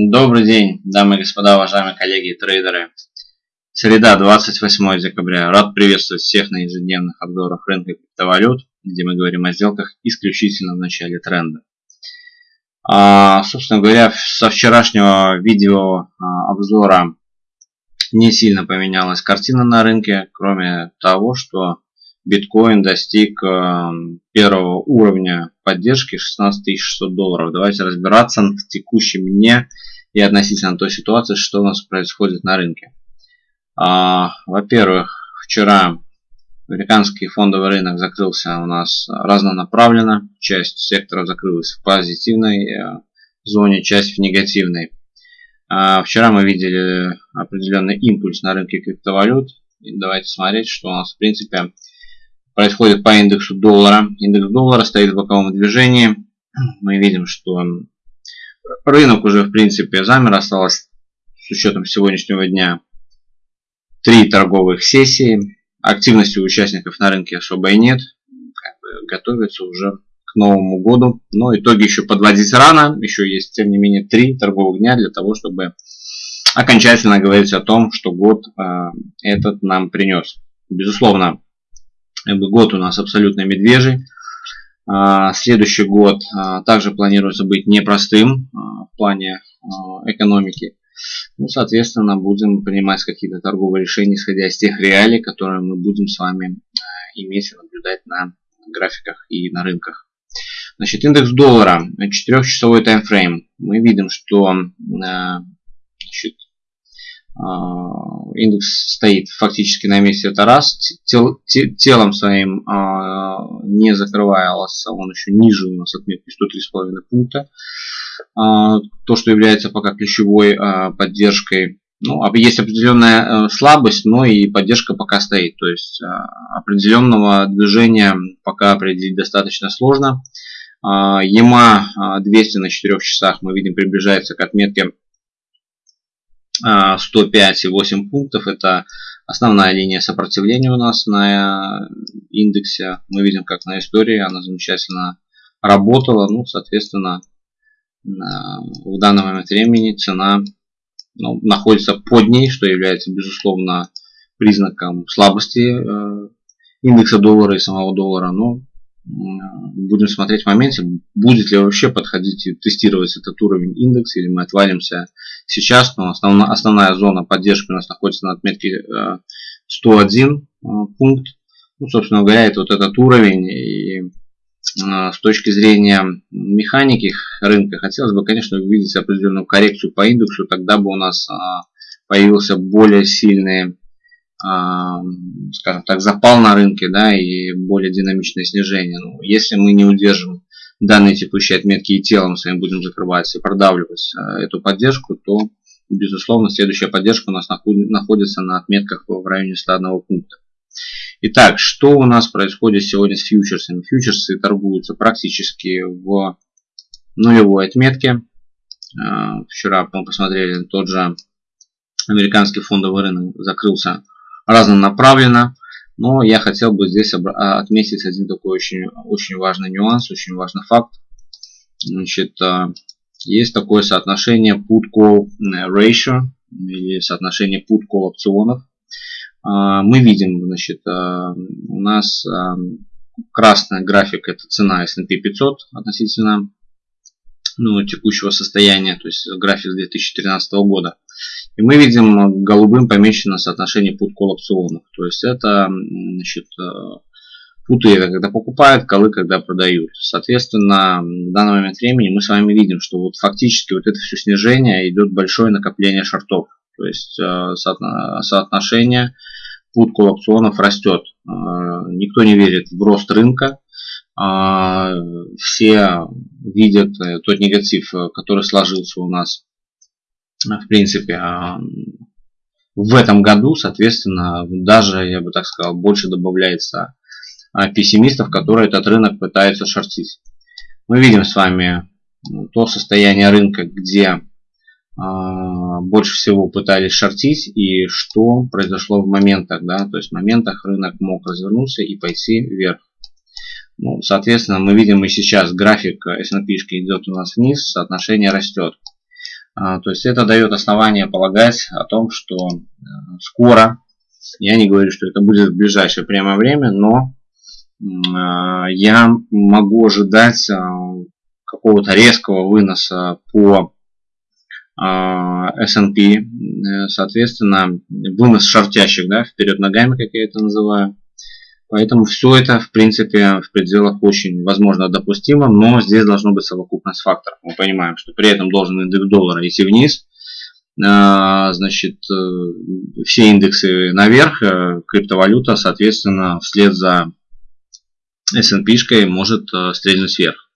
Добрый день, дамы и господа, уважаемые коллеги и трейдеры. Среда, 28 декабря. Рад приветствовать всех на ежедневных обзорах рынка криптовалют, где мы говорим о сделках исключительно в начале тренда. А, собственно говоря, со вчерашнего видео а, обзора не сильно поменялась картина на рынке, кроме того, что биткоин достиг а, первого уровня поддержки 16 600 долларов. Давайте разбираться в текущем дне и относительно той ситуации, что у нас происходит на рынке. А, Во-первых, вчера американский фондовый рынок закрылся у нас разнонаправленно. Часть секторов закрылась в позитивной э, зоне, часть в негативной. А, вчера мы видели определенный импульс на рынке криптовалют. И давайте смотреть, что у нас в принципе происходит по индексу доллара. Индекс доллара стоит в боковом движении. Мы видим, что рынок уже в принципе замер. Осталось с учетом сегодняшнего дня три торговых сессии. Активности у участников на рынке особо и нет. Как бы готовятся уже к Новому году. Но итоги еще подводить рано. Еще есть, тем не менее, три торговых дня для того, чтобы окончательно говорить о том, что год э, этот нам принес. Безусловно, Год у нас абсолютно медвежий. А, следующий год а, также планируется быть непростым а, в плане экономики. Ну, соответственно, будем принимать какие-то торговые решения, исходя из тех реалий, которые мы будем с вами иметь и наблюдать на графиках и на рынках. Значит, индекс доллара, 4-часовой таймфрейм. Мы видим, что значит, а, индекс стоит фактически на месте, это раз. Тел, те, телом своим а, не закрывался, он еще ниже у нас отметки 103,5 пункта. А, то, что является пока ключевой поддержкой. Ну, есть определенная э, слабость, но и поддержка пока стоит. То есть определенного движения пока определить достаточно сложно. ЕМА 200 на 4 часах мы видим приближается к отметке 105,8 пунктов. Это основная линия сопротивления у нас на индексе. Мы видим, как на истории она замечательно работала. Ну, соответственно, в данный момент времени цена ну, находится под ней, что является, безусловно, признаком слабости э, индекса доллара и самого доллара. Но будем смотреть в моменте, будет ли вообще подходить и тестировать этот уровень индекса, или мы отвалимся сейчас. Но основная, основная зона поддержки у нас находится на отметке 101 э, э, пункт. Ну, собственно говоря, это вот этот уровень. И э, с точки зрения механики рынка, хотелось бы, конечно, увидеть определенную коррекцию по индексу. Тогда бы у нас появился более сильный скажем так, запал на рынке, да, и более динамичное снижение. Ну, если мы не удержим данные текущие отметки и телом своим будем закрывать и продавливать а, эту поддержку, то, безусловно, следующая поддержка у нас находится на отметках в районе 101 пункта. Итак, что у нас происходит сегодня с фьючерсами? Фьючерсы торгуются практически в нулевой отметке. А, вчера мы посмотрели, тот же американский фондовый рынок закрылся разнонаправленно. Но я хотел бы здесь а, отметить один такой очень, очень важный нюанс, очень важный факт. Значит, а, есть такое соотношение put-call ratio или соотношение put-call опционов. А, мы видим, значит, у нас красный график это цена S&P 500 относительно ну, текущего состояния, то есть график 2013 года. И мы видим голубым помечено соотношение put-call опционов. То есть это значит, путы это когда покупают, колы когда продают. Соответственно, в данный момент времени мы с вами видим, что вот фактически вот это все снижение идет большое накопление шортов. То есть э, соотношение put-call опционов растет. Э, никто не верит в рост рынка. Э, все видят тот негатив, который сложился у нас в принципе, а, в этом году, соответственно, даже, я бы так сказал, больше добавляется а, пессимистов, которые этот рынок пытаются шортить. Мы видим с вами то состояние рынка, где а, больше всего пытались шортить и что произошло в моментах, да, то есть в моментах рынок мог развернуться и пойти вверх. Ну, соответственно, мы видим и сейчас график S&P идет у нас вниз, соотношение растет. А, то есть это дает основание полагать о том, что э, скоро, я не говорю, что это будет в ближайшее прямое время, но а, я могу ожидать а, какого-то резкого выноса по S&P, соответственно, вынос шортящих, да, вперед ногами, как я это называю. Поэтому все это, в принципе, в пределах очень, возможно, допустимо, но здесь должно быть совокупность факторов. Мы понимаем, что при этом должен индекс доллара идти вниз, а, значит, э, все индексы наверх, э, криптовалюта, соответственно, вслед за S&P может э, стрельнуть вверх.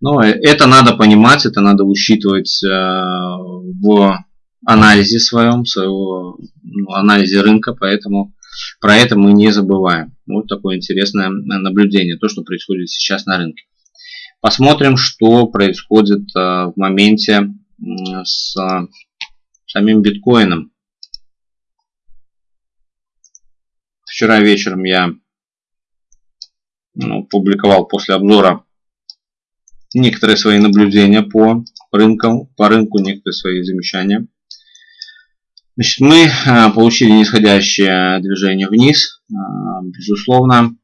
Но это надо понимать, это надо учитывать в анализе своем, своего ну, анализе рынка, поэтому про это мы не забываем. Вот такое интересное наблюдение, то, что происходит сейчас на рынке. Посмотрим, что происходит э, в моменте с самим биткоином. Вчера вечером я ну, публиковал после обзора некоторые свои наблюдения по рынкам, по рынку, некоторые свои замечания. Значит, мы э, получили нисходящее движение вниз. Э, безусловно,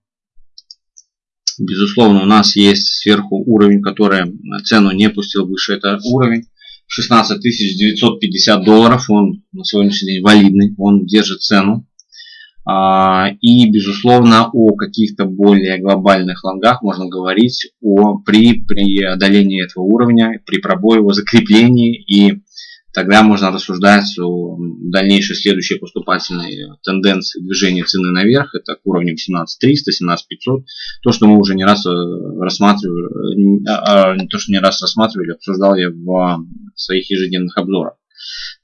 безусловно, у нас есть сверху уровень, который цену не пустил выше. Это уровень 16 950 долларов. Он на сегодняшний день валидный. Он держит цену. А, и, безусловно, о каких-то более глобальных лонгах можно говорить о, при преодолении этого уровня, при пробое его закреплении и тогда можно рассуждать о дальнейшей следующей поступательной тенденции движения цены наверх. Это к уровням 17300, 17500. То, что мы уже не раз э, рассматривали, а, а, то, что не раз рассматривали, обсуждал я в своих ежедневных обзорах.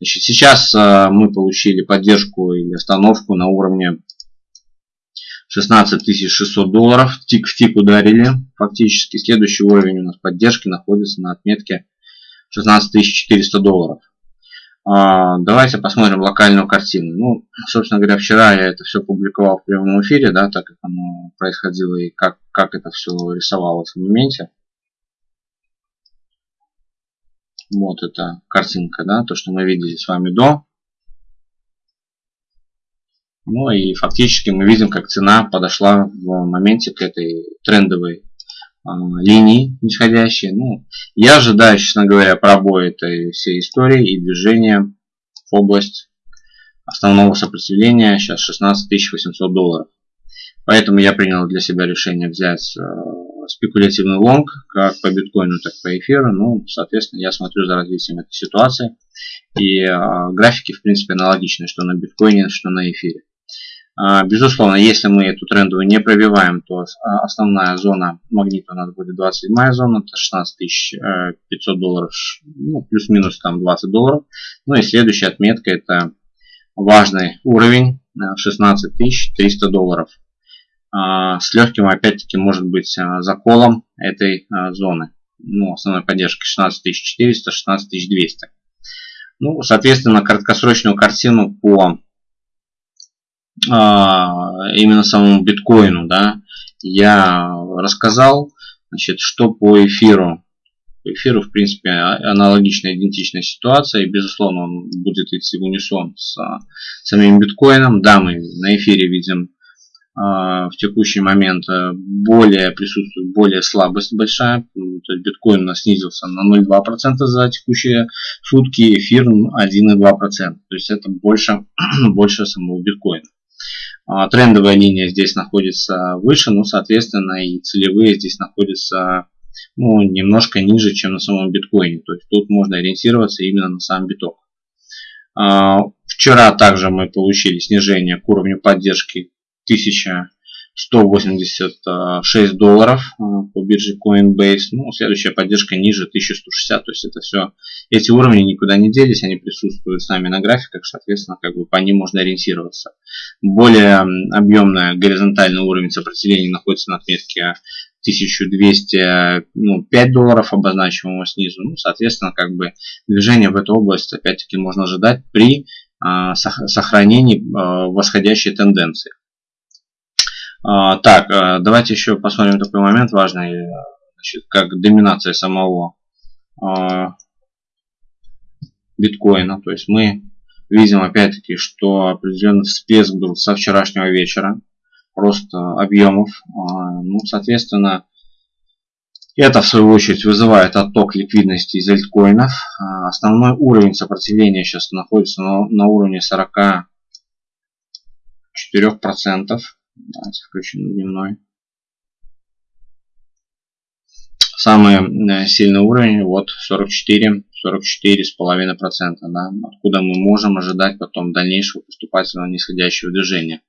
Значит, сейчас э, мы получили поддержку или остановку на уровне 16 600 долларов. Тик в тик ударили фактически. Следующий уровень у нас поддержки находится на отметке 16 400 долларов. А, давайте посмотрим локальную картину. Ну, собственно говоря, вчера я это все публиковал в прямом эфире, да, так как оно происходило и как, как это все рисовалось в моменте. Вот эта картинка, да, то, что мы видели с вами до. Ну и фактически мы видим, как цена подошла в моменте к этой трендовой линии нисходящие. Ну, я ожидаю, честно говоря, пробоя этой всей истории и движения в область основного сопротивления, сейчас 16 800 долларов. Поэтому я принял для себя решение взять э, спекулятивный лонг, как по биткоину, так и по эфиру. Ну, соответственно, я смотрю за развитием этой ситуации. И э, графики, в принципе, аналогичны, что на биткоине, что на эфире. А, безусловно, если мы эту трендовую не пробиваем, то а, основная зона магнита у нас будет 27 зона, это 16 500 э, долларов, ну, плюс-минус там 20 долларов. Ну и следующая отметка это важный уровень 16 э, 300 долларов. А, с легким, опять-таки, может быть заколом этой зоны. Ну, основной поддержки 16 400, 16 200. Ну, соответственно, краткосрочную картину по именно самому биткоину, да, я рассказал, значит, что по эфиру. По эфиру, в принципе, а, аналогичная, идентичная ситуация, и, безусловно, он будет идти в унисон с самим биткоином. Да, мы на эфире видим в текущий момент э, более присутствует более слабость большая. То есть биткоин у нас снизился на 0,2% за текущие сутки, эфир 1,2%. То есть это больше, больше самого биткоина. А, трендовая линия здесь находится выше, но, соответственно, и целевые здесь находятся ну, немножко ниже, чем на самом биткоине. То есть тут можно ориентироваться именно на сам биток. А, вчера также мы получили снижение к уровню поддержки 1000 186 долларов э, по бирже Coinbase. Ну, следующая поддержка ниже 1160. То есть это все, эти уровни никуда не делись, они присутствуют с нами на графиках, соответственно, как бы по ним можно ориентироваться. Более объемный горизонтальный уровень сопротивления находится на отметке 1205 ну, долларов обозначиваемого снизу. Ну, соответственно, как бы движение в эту область опять-таки можно ожидать при а, сохранении а, восходящей тенденции. А, так, а, давайте еще посмотрим такой момент важный, значит, как доминация самого а, биткоина. То есть мы видим опять-таки, что определенный всплеск был со вчерашнего вечера. Рост объемов. Ну, соответственно, это, в свою очередь, вызывает отток ликвидности из альткоинов. Основной уровень сопротивления сейчас находится на, на уровне 44%. Давайте включим дневной. Самый э, сильный уровень, вот 44, 44,5%, да, откуда мы можем ожидать потом дальнейшего поступательного нисходящего движения.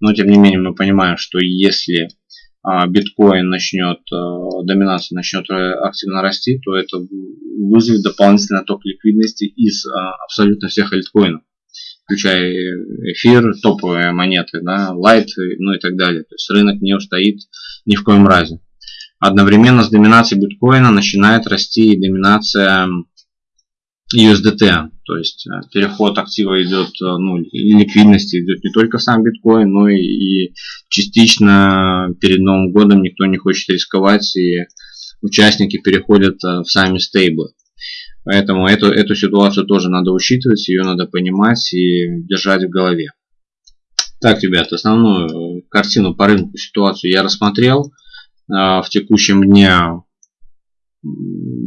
Но тем не менее мы понимаем, что если а, биткоин начнет, а, доминация начнет активно расти, то это вызовет дополнительный ток ликвидности из а, абсолютно всех альткоинов, включая эфир, топовые монеты, да, лайт, ну и так далее. То есть рынок не устоит ни в коем разе. Одновременно с доминацией биткоина начинает расти и доминация USDT. То есть э, переход актива идет, э, ну, ликвидности идет не только сам биткоин, но и частично перед Новым годом никто не хочет рисковать, и участники переходят э, в сами стейблы. Поэтому эту, эту ситуацию тоже надо учитывать, ее надо понимать и держать в голове. Так, ребят, основную картину по рынку, ситуацию я рассмотрел. А, в текущем дне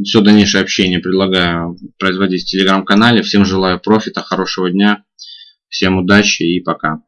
все дальнейшее общение предлагаю производить в телеграм-канале. Всем желаю профита, хорошего дня, всем удачи и пока.